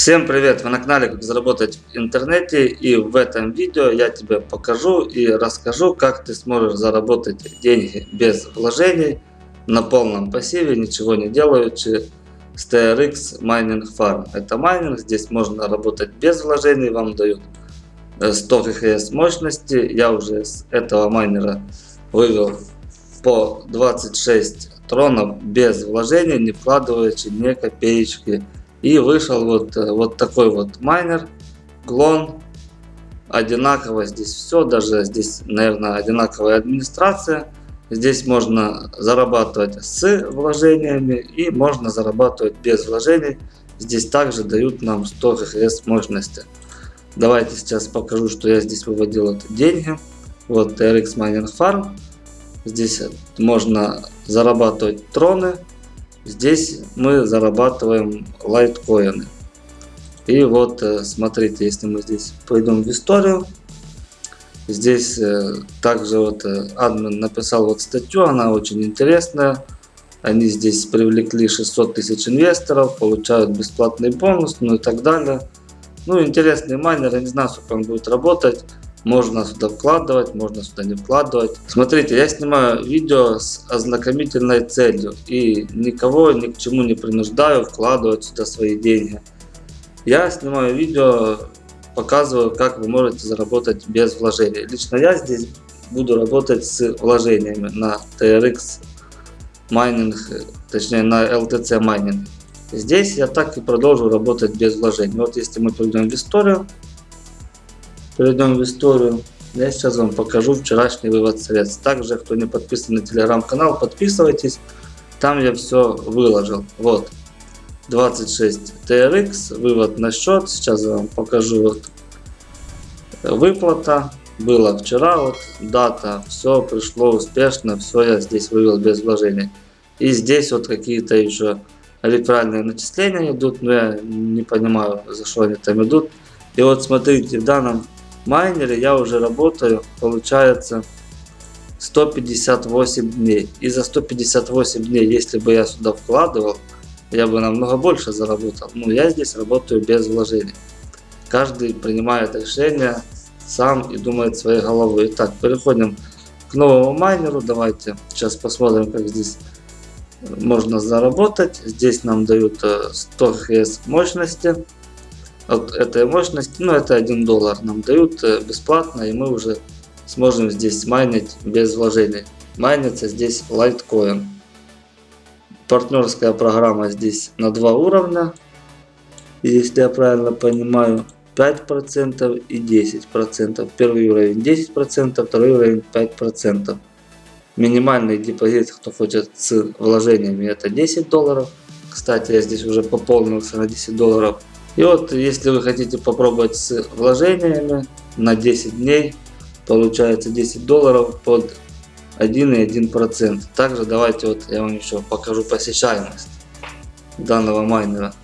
Всем привет! Вы на канале Как заработать в интернете и в этом видео я тебе покажу и расскажу как ты сможешь заработать деньги без вложений на полном пассиве, ничего не делаючи с TRX Mining Farm. Это майнинг, здесь можно работать без вложений, вам дают 100 ХХС мощности. Я уже с этого майнера вывел по 26 тронов без вложений, не вкладываючи ни копеечки и вышел вот, э, вот такой вот майнер, клон. Одинаково здесь все, даже здесь, наверное, одинаковая администрация. Здесь можно зарабатывать с вложениями и можно зарабатывать без вложений. Здесь также дают нам 100 ХХС мощности. Давайте сейчас покажу, что я здесь выводил это деньги. Вот TRX Mining Farm. Здесь можно зарабатывать троны Здесь мы зарабатываем лайткоины. И вот э, смотрите, если мы здесь пойдем в историю, здесь э, также вот э, админ написал вот статью, она очень интересная. Они здесь привлекли 600 тысяч инвесторов, получают бесплатный бонус, ну и так далее. Ну, интересный майнер, я не знаю, сколько он будет работать. Можно сюда вкладывать, можно сюда не вкладывать. Смотрите, я снимаю видео с ознакомительной целью и никого ни к чему не принуждаю вкладывать сюда свои деньги. Я снимаю видео, показываю, как вы можете заработать без вложений. Лично я здесь буду работать с вложениями на TRX майнинг, точнее на LTC майнинг. Здесь я так и продолжу работать без вложений. Вот если мы перейдем в историю, Перейдем в историю. Я сейчас вам покажу вчерашний вывод средств. Также, кто не подписан на телеграм-канал, подписывайтесь. Там я все выложил. Вот. 26 TRX, вывод на счет. Сейчас я вам покажу вот выплата. Было вчера, вот дата, все пришло успешно, все я здесь вывел без вложений. И здесь вот какие-то еще реферальные начисления идут, но я не понимаю, за что они там идут. И вот смотрите, в данном майнере я уже работаю, получается 158 дней. И за 158 дней, если бы я сюда вкладывал, я бы намного больше заработал. Но я здесь работаю без вложений. Каждый принимает решение сам и думает своей головой. Итак, переходим к новому майнеру. Давайте сейчас посмотрим, как здесь можно заработать. Здесь нам дают 100 э, ХС мощности от этой мощности, ну это 1 доллар нам дают э, бесплатно, и мы уже сможем здесь майнить без вложений. Майнится здесь Litecoin. Партнерская программа здесь на два уровня, если я правильно понимаю, 5% и 10%. Первый уровень 10%, второй уровень 5%. Минимальный депозит, кто хочет с вложениями, это 10 долларов. Кстати, я здесь уже пополнился на 10 долларов. И вот, если вы хотите попробовать с вложениями на 10 дней, получается 10 долларов под 1,1%. Также давайте вот я вам еще покажу посещаемость данного майнера.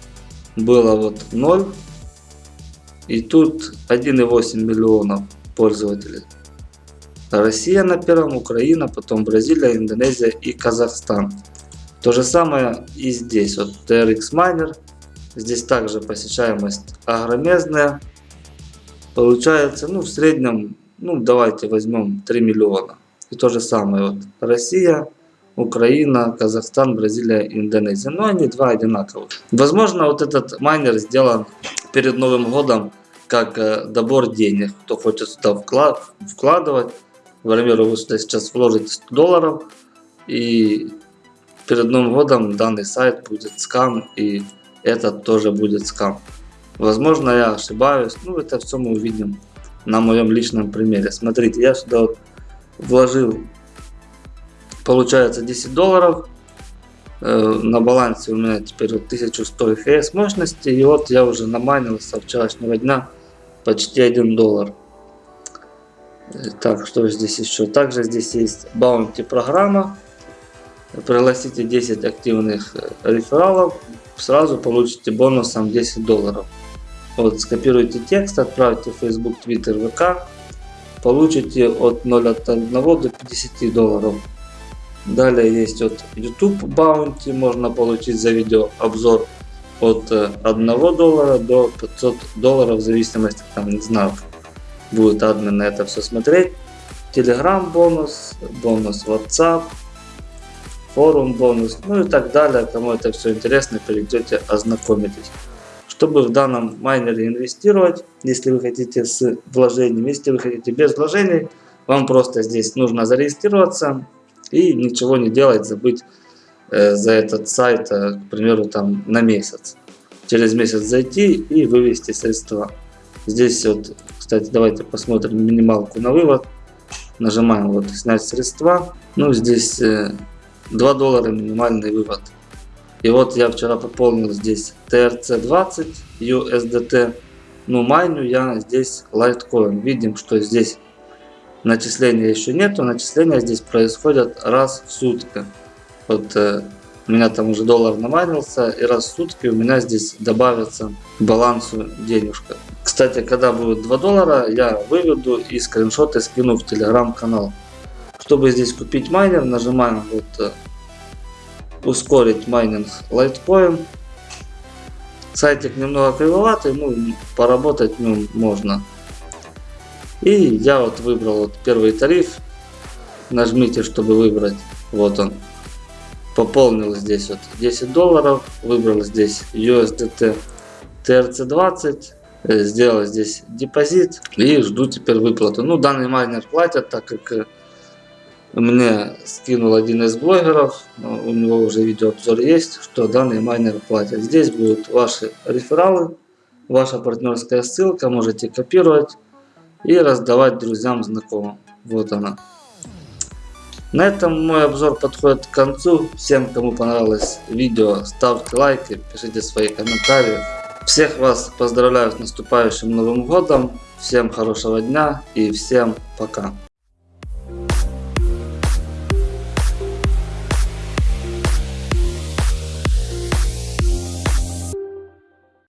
Было вот 0. И тут 1,8 миллионов пользователей. Россия на первом, Украина, потом Бразилия, Индонезия и Казахстан. То же самое и здесь. Вот TRX Miner Здесь также посещаемость огромезная. Получается, ну, в среднем, ну, давайте возьмем 3 миллиона. И то же самое, вот, Россия, Украина, Казахстан, Бразилия, Индонезия. Но они два одинаковых. Возможно, вот этот майнер сделан перед Новым годом как э, добор денег. Кто хочет сюда вклад, вкладывать. К примеру, вы сюда сейчас вложите 100 долларов. И перед Новым годом данный сайт будет скам и этот тоже будет скам. Возможно, я ошибаюсь. Ну, это все мы увидим на моем личном примере. Смотрите, я сюда вот вложил, получается, 10 долларов. Э, на балансе у меня теперь вот 1100 ФС мощности. И вот я уже наманил со вчерашнего дня почти 1 доллар. Так, что здесь еще? Также здесь есть баунти программа. Пригласите 10 активных э, рефералов сразу получите бонусом 10 долларов. Вот, скопируйте текст, отправьте в Facebook, Twitter, ВК. Получите от 0,1 до 50 долларов. Далее есть вот YouTube Bounty, можно получить за видео обзор от э, 1 доллара до 500 долларов в зависимости, там, не знаю, будет админ на это все смотреть. Telegram бонус, бонус WhatsApp, форум бонус, ну и так далее. Кому это все интересно, перейдете, ознакомитесь. Чтобы в данном майнере инвестировать, если вы хотите с вложением, если вы хотите без вложений, вам просто здесь нужно зарегистрироваться и ничего не делать, забыть э, за этот сайт, э, к примеру, там на месяц. Через месяц зайти и вывести средства. Здесь вот, кстати, давайте посмотрим минималку на вывод. Нажимаем вот снять средства. Ну, здесь э, 2 доллара минимальный вывод. И вот я вчера пополнил здесь TRC20 USDT. Ну, майню я здесь Litecoin. Видим, что здесь начисления еще нету. Начисления здесь происходят раз в сутки. Вот э, у меня там уже доллар намайнился. И раз в сутки у меня здесь добавится к балансу денежка. Кстати, когда будет 2 доллара, я выведу и скриншоты скину в телеграм-канал. Чтобы здесь купить майнер, нажимаем вот э, ускорить майнинг Litecoin. Сайтик немного кривоватый, ну поработать ну, можно. И я вот выбрал вот первый тариф. Нажмите, чтобы выбрать. Вот он. Пополнил здесь вот 10 долларов. Выбрал здесь USDT TRC20. э, Сделал здесь депозит. И жду теперь выплату. Ну данный майнер платят, так как э, мне скинул один из блогеров, у него уже видеообзор есть, что данный майнер платит. Здесь будут ваши рефералы, ваша партнерская ссылка, можете копировать и раздавать друзьям, знакомым. Вот она. На этом мой обзор подходит к концу. Всем, кому понравилось видео, ставьте лайки, пишите свои комментарии. Всех вас поздравляю с наступающим Новым Годом. Всем хорошего дня и всем пока.